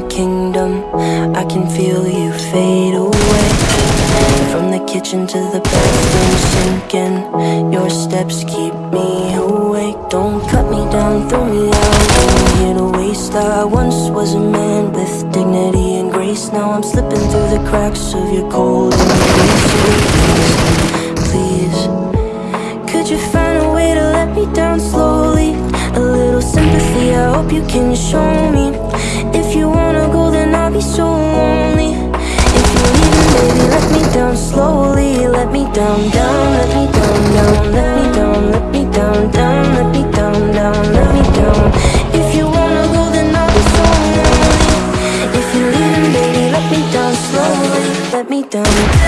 the kingdom. I can feel you fade away. From the kitchen to the bathroom sinking. Your steps keep me awake. Don't cut me down, throw me out. I'm here to waste. I once was a man with dignity and grace. Now I'm slipping through the cracks of your cold embrace. Please, could you find a way to let me down slowly? A little sympathy, I hope you can show me down, down, let me down, down Let me down, let me down, down Let me down, down, let me down. If you wanna go then I'll be so If you're leaving baby let me down slowly Let me down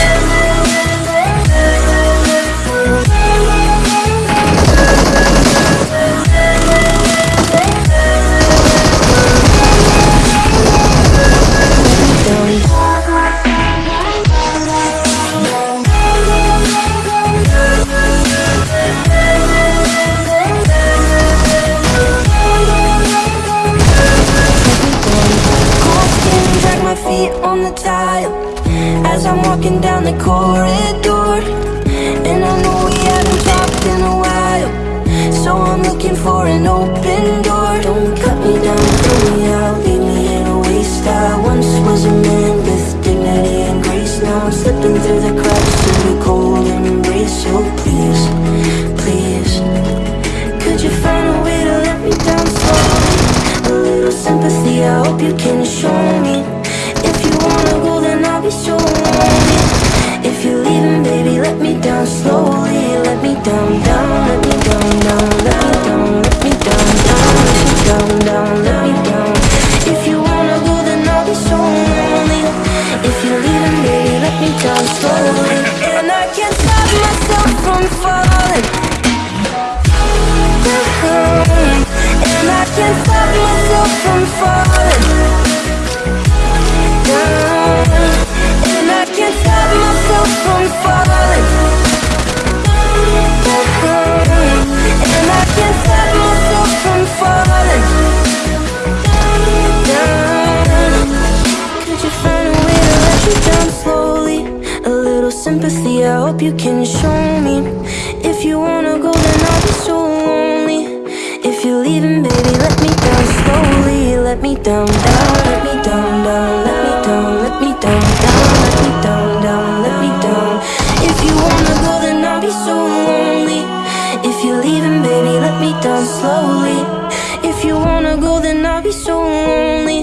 As I'm walking down the corridor And I know we haven't talked in a while So I'm looking for an open door. Don't cut me down, throw me out Leave me in a waste. I once was a man with dignity and grace. Now I'm slipping through the cracks of your cold embrace. So please, please Could you find a way to let me down slowly? A little sympathy, I hope you can show me from falling hope you can show me. If you wanna go then I'll be so lonely. If you're leaving baby let me down slowly. Let me down, down, let me down, down Let me down, let me down, down Let me down, down, let me down. If you wanna go then I'll be so lonely. If you're leaving baby let me down slowly. If you wanna go then I'll be so lonely